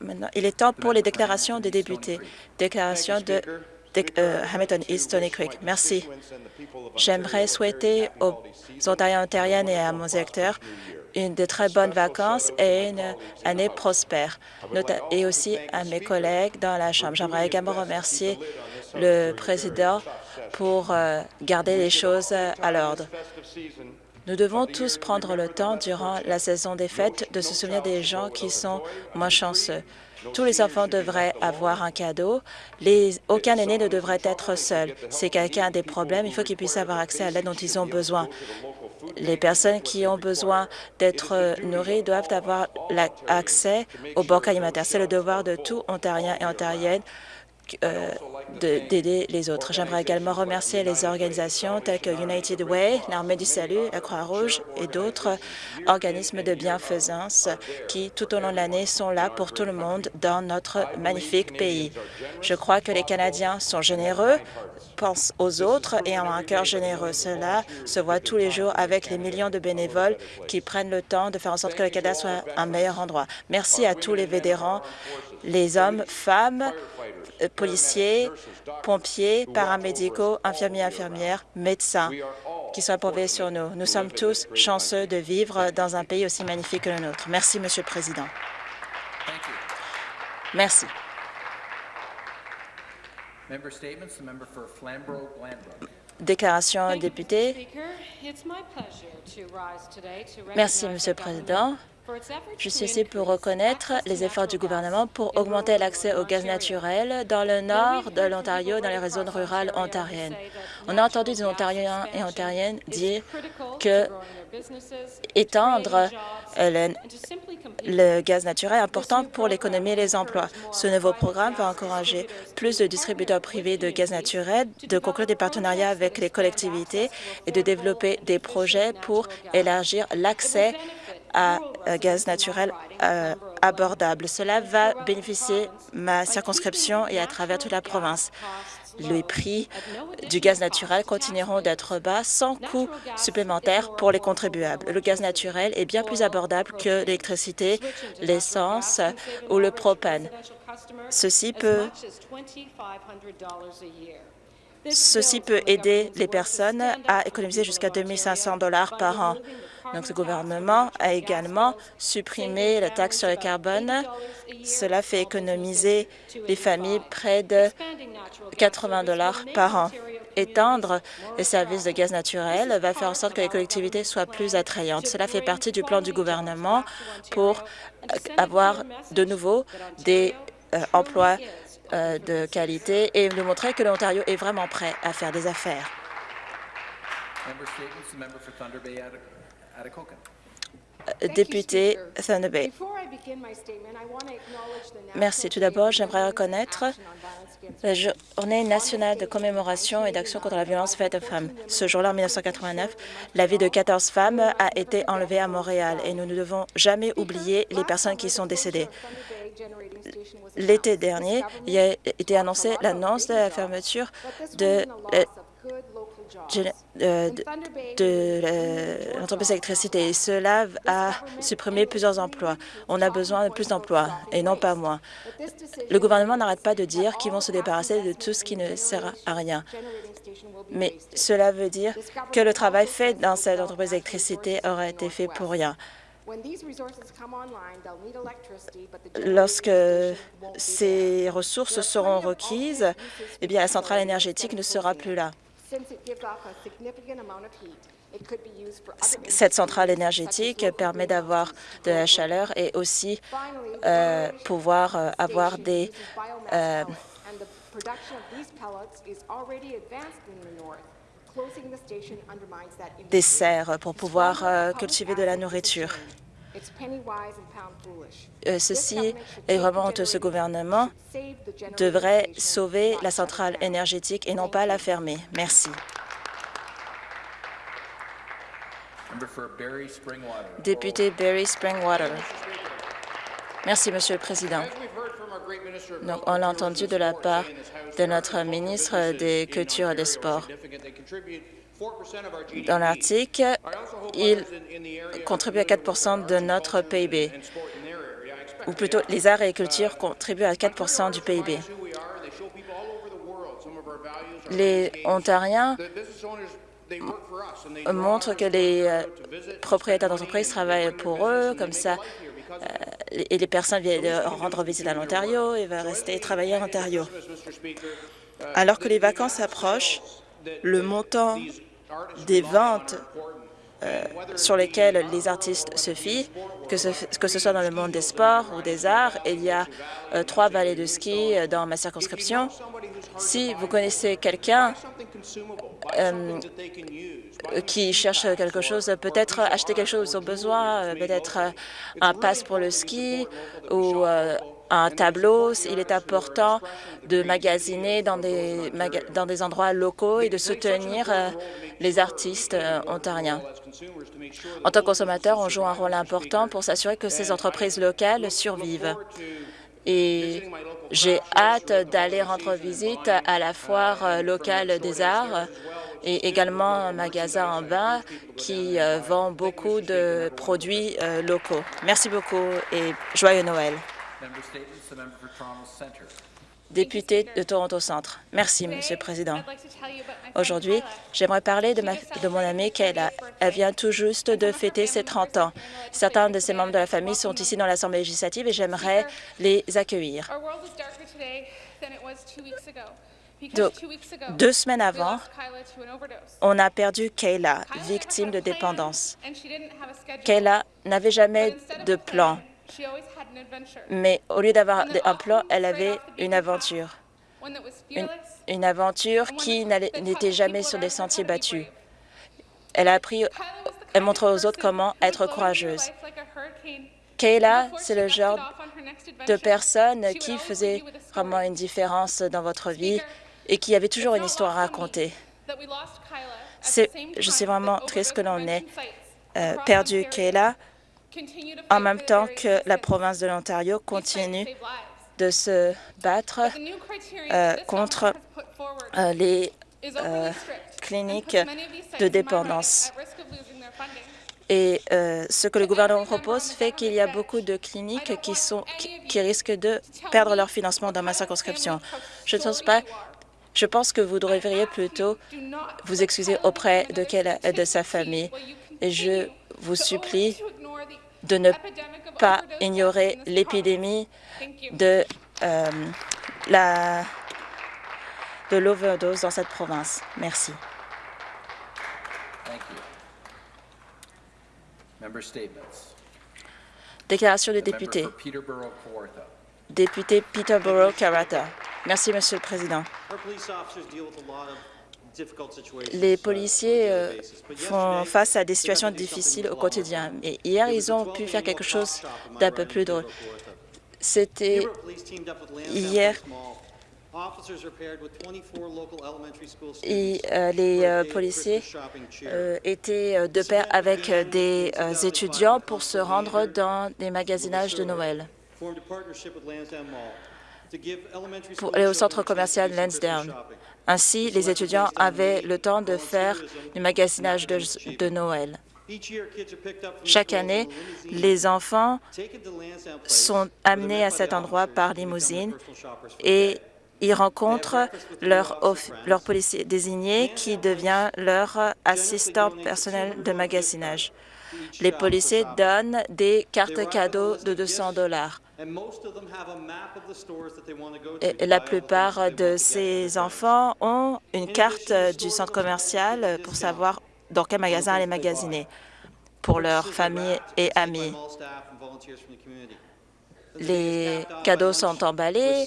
Maintenant, il est temps pour les déclarations des députés. Déclaration de euh, Hamilton East Stony Creek. Merci. J'aimerais souhaiter aux Ontariens, Ontariennes et à mon électeurs une de très bonnes vacances et une année prospère, et aussi à mes collègues dans la Chambre. J'aimerais également remercier le président pour euh, garder les choses à l'ordre. Nous devons tous prendre le temps durant la saison des fêtes de se souvenir des gens qui sont moins chanceux. Tous les enfants devraient avoir un cadeau. aucun aîné ne devrait être seul. Si quelqu'un a des problèmes, il faut qu'il puisse avoir accès à l'aide dont ils ont besoin. Les personnes qui ont besoin d'être nourries doivent avoir accès aux banques alimentaires. C'est le devoir de tout Ontarien et Ontarienne euh, d'aider les autres. J'aimerais également remercier les organisations telles que United Way, l'Armée du Salut, la Croix-Rouge et d'autres organismes de bienfaisance qui, tout au long de l'année, sont là pour tout le monde dans notre magnifique pays. Je crois que les Canadiens sont généreux, pensent aux autres et ont un cœur généreux. Cela se voit tous les jours avec les millions de bénévoles qui prennent le temps de faire en sorte que le Canada soit un meilleur endroit. Merci à tous les vétérans, les hommes, femmes, euh, policiers, pompiers, paramédicaux, infirmiers, infirmières, médecins qui sont approuvés sur nous. Nous sommes tous chanceux de vivre dans un pays aussi magnifique que le nôtre. Merci, Monsieur le Président. Merci. Déclaration député. Merci, Monsieur le Président. Je suis ici pour reconnaître les efforts du gouvernement pour augmenter l'accès au gaz naturel dans le nord de l'Ontario, dans les régions rurales ontariennes. On a entendu des Ontariens et Ontariennes dire que étendre le, le gaz naturel est important pour l'économie et les emplois. Ce nouveau programme va encourager plus de distributeurs privés de gaz naturel de conclure des partenariats avec les collectivités et de développer des projets pour élargir l'accès à gaz naturel euh, abordable. Cela va bénéficier ma circonscription et à travers toute la province. Les prix du gaz naturel continueront d'être bas sans coût supplémentaire pour les contribuables. Le gaz naturel est bien plus abordable que l'électricité, l'essence ou le propane. Ceci peut aider les personnes à économiser jusqu'à 2 500 dollars par an. Donc, ce gouvernement a également supprimé la taxe sur le carbone. Cela fait économiser les familles près de 80 dollars par an. Étendre les services de gaz naturel va faire en sorte que les collectivités soient plus attrayantes. Cela fait partie du plan du gouvernement pour avoir de nouveau des euh, emplois euh, de qualité et de montrer que l'Ontario est vraiment prêt à faire des affaires. Euh, député Thunder Bay. Merci. Tout d'abord, j'aimerais reconnaître la Journée nationale de commémoration et d'action contre la violence faite aux femmes. Ce jour-là, en 1989, la vie de 14 femmes a été enlevée à Montréal et nous ne devons jamais oublier les personnes qui sont décédées. L'été dernier, il a été annoncé l'annonce de la fermeture de euh, de, l'entreprise d'électricité. Cela a supprimé plusieurs emplois. On a besoin de plus d'emplois et non pas moins. Le gouvernement n'arrête pas de dire qu'ils vont se débarrasser de tout ce qui ne sert à rien. Mais cela veut dire que le travail fait dans cette entreprise d'électricité aura été fait pour rien. Lorsque ces ressources seront requises, eh bien, la centrale énergétique ne sera plus là. Cette centrale énergétique permet d'avoir de la chaleur et aussi euh, pouvoir euh, avoir des euh, des serres pour pouvoir cultiver de la nourriture. Euh, ceci est vraiment ce gouvernement devrait sauver la centrale énergétique et non pas la fermer. Merci. Député Barry Springwater. Merci, Monsieur le Président. Donc, on l'a entendu de la part de notre ministre des Cultures et des Sports. Dans l'article, il contribue à 4% de notre PIB. ou plutôt les arts et les cultures contribuent à 4% du PIB. Les Ontariens montrent que les euh, propriétaires d'entreprises travaillent pour eux, comme ça, euh, et les personnes viennent rendre visite à l'Ontario et vont rester travailler en Ontario. Alors que les vacances approchent, le montant des ventes euh, sur lesquelles les artistes se fient, que ce, soit dans le monde des sports ou des arts. Il y a euh, trois vallées de ski euh, dans ma circonscription. Si vous connaissez quelqu'un qui cherche quelque chose, peut-être acheter quelque chose ont besoin, peut-être un pass pour le ski ou un tableau. Il est important de magasiner dans des, endroits locaux et de soutenir euh, les artistes euh, ontariens. En tant que consommateur, on joue un rôle important pour s'assurer que ces entreprises locales survivent. Et j'ai hâte d'aller rendre visite à la foire euh, locale des arts et également un magasin en bas qui vend beaucoup de produits locaux. Merci beaucoup et joyeux Noël. Député de Toronto Centre. Merci, Monsieur le Président. Aujourd'hui, j'aimerais parler de, ma, de mon amie Kayla. Elle vient tout juste de fêter ses 30 ans. Certains de ses membres de la famille sont ici dans l'Assemblée législative et j'aimerais les accueillir. deux semaines avant, on a perdu Kayla, victime de dépendance. Kayla n'avait jamais de plan mais au lieu d'avoir un plan, elle avait une aventure. Une, aventure qui n'était jamais sur des sentiers battus. Elle a appris, elle montre aux autres comment être courageuse. Kayla, c'est le genre de personne qui faisait vraiment une différence dans votre vie et qui avait toujours une histoire à raconter. Je suis vraiment triste que l'on ait euh, perdu Kayla en même temps que la province de l'Ontario continue de se battre euh, contre euh, les euh, cliniques de dépendance. Et ce que le gouvernement propose fait qu'il y a beaucoup de cliniques qui, sont, qui, risquent de perdre leur financement dans ma circonscription. Je ne pense pas je pense que vous devriez plutôt vous excuser auprès de, de sa famille. Et je vous supplie de ne pas ignorer l'épidémie de euh, la de l'overdose dans cette province. Merci. Déclaration du député. Député Peterborough-Karata. Merci, Monsieur le Président. Les policiers euh, font face à des situations difficiles au quotidien. Et hier, ils ont pu faire quelque chose d'un peu plus drôle. C'était hier et euh, les euh, policiers étaient de pair avec des étudiants pour se rendre dans des magasinages de Noël pour aller au centre commercial Lansdowne. Ainsi, les étudiants avaient le temps de faire du magasinage de, Noël. Chaque année, les enfants sont amenés à cet endroit par limousine et ils rencontrent leur, leur policier désigné qui devient leur assistant personnel de magasinage. Les policiers donnent des cartes cadeaux de 200 dollars. Et la plupart de ces enfants ont une carte du centre commercial pour savoir dans quel magasin aller magasiner pour leur famille et amis. Les cadeaux sont emballés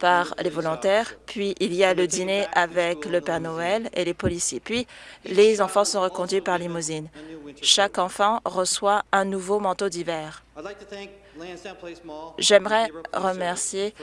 par les volontaires, puis il y a le dîner avec le Père Noël et les policiers, puis les enfants sont reconduits par limousine. Chaque enfant reçoit un nouveau manteau d'hiver. J'aimerais remercier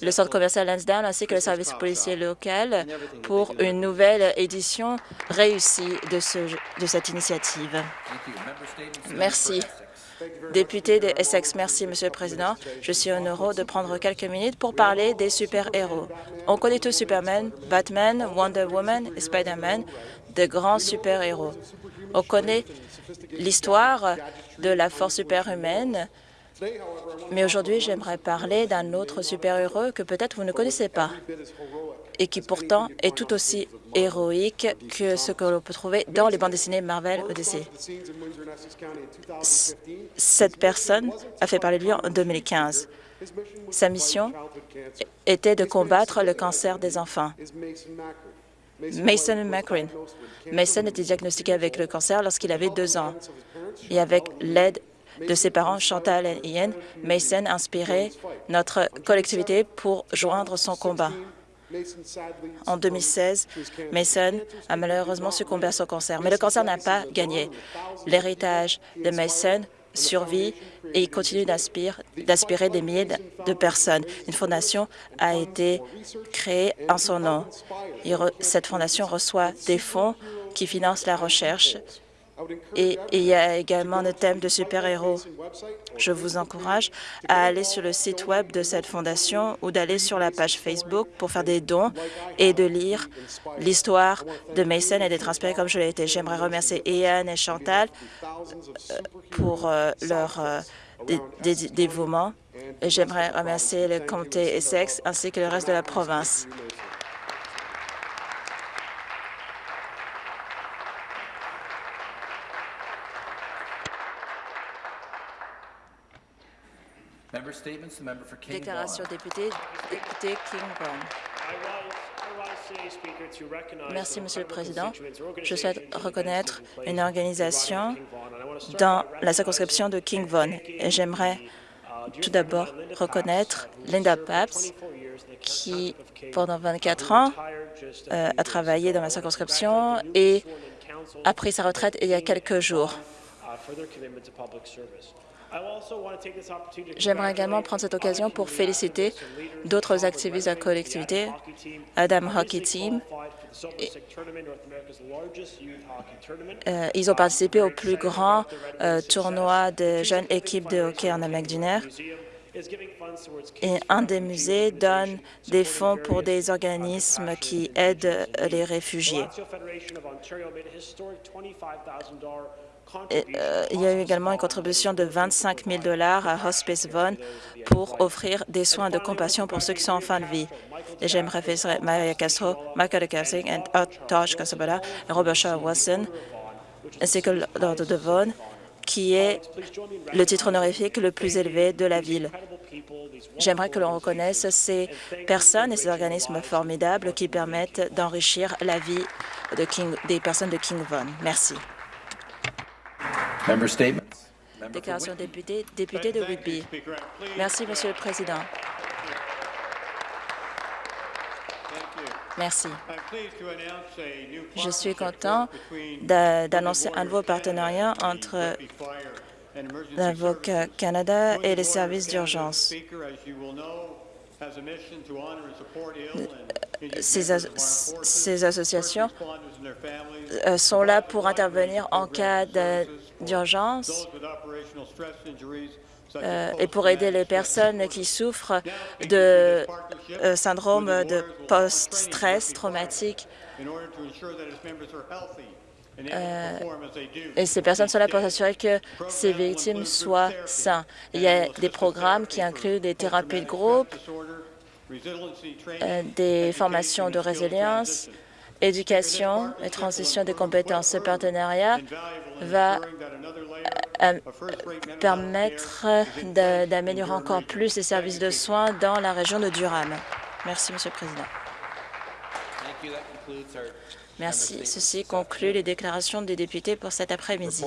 le centre commercial Lansdowne ainsi que le service policier local pour une nouvelle édition réussie de, de cette initiative. Merci. Député de Essex, merci, Monsieur le Président. Je suis honoré de prendre quelques minutes pour parler des super-héros. On connaît tous Superman, Batman, Wonder Woman et Spider-Man, de grands super-héros. On connaît l'histoire de la force superhumaine Mais aujourd'hui, j'aimerais parler d'un autre super-héros que peut-être vous ne connaissez pas et qui pourtant est tout aussi héroïque que ce que l'on peut trouver dans les bandes dessinées Marvel Odyssey. Cette personne a fait parler de lui en 2015. Sa mission était de combattre le cancer des enfants. Mason McCreen. Mason était diagnostiqué avec le cancer lorsqu'il avait deux ans. Et avec l'aide de ses parents, Chantal et Ian, Mason inspiré notre collectivité pour joindre son combat. En 2016, Mason a malheureusement succombé à son cancer, mais le cancer n'a pas gagné. L'héritage de Mason survit et il continue d'aspirer des milliers de personnes. Une fondation a été créée en son nom. Cette fondation reçoit des fonds qui financent la recherche et il y a également le thème de super-héros. Je vous encourage à aller sur le site web de cette fondation ou d'aller sur la page Facebook pour faire des dons et de lire l'histoire de Mason et d'être inspiré comme je l'ai été. J'aimerais remercier Ian et Chantal euh, pour euh, leur euh, dévouement j'aimerais remercier le comté Essex ainsi que le reste de la province. Déclaration député, député King Merci, Monsieur le Président. Je souhaite reconnaître une organisation dans la circonscription de King Vaughan. Et j'aimerais tout d'abord reconnaître Linda Paps, qui, pendant 24 ans, euh, a travaillé dans ma circonscription et a pris sa retraite il y a quelques jours. J'aimerais également prendre cette occasion pour féliciter d'autres activistes de la collectivité, Adam Hockey Team. Euh, ils ont participé au plus grand euh, tournoi de jeunes équipes de hockey en Amérique du Nord. Et un des musées donne des fonds pour des organismes qui aident les réfugiés. Euh, il y a eu également une contribution de 25 000 dollars à Hospice Vaughan pour offrir des soins de compassion pour ceux qui sont en fin de vie. Et j'aimerais féliciter Maria Castro, Michael Kassing, Tosh Casabella Robert Shaw Watson, ainsi que l'Ordre de Vaughan, qui est le titre honorifique le plus élevé de la ville. J'aimerais que l'on reconnaisse ces personnes et ces organismes formidables qui permettent d'enrichir la vie de des personnes de King Vaughan. Merci. Déclaration député, député de Whitby. Merci, Monsieur le Président. Merci. Je suis content d'annoncer un nouveau partenariat entre l'Avocat Canada et les services d'urgence ces, associations euh, sont là pour intervenir en cas d'urgence euh, et pour aider les personnes qui souffrent de euh, syndrome de post-stress traumatique. et ces personnes sont là pour s'assurer que ces victimes soient saines. Il y a des programmes qui incluent des thérapies de groupe, euh, des formations de résilience, éducation et transition des compétences. Ce partenariat va euh, permettre d'améliorer encore plus les services de soins dans la région de Durham. Merci, Monsieur le Président. Merci. Ceci conclut les déclarations des députés pour cet après-midi.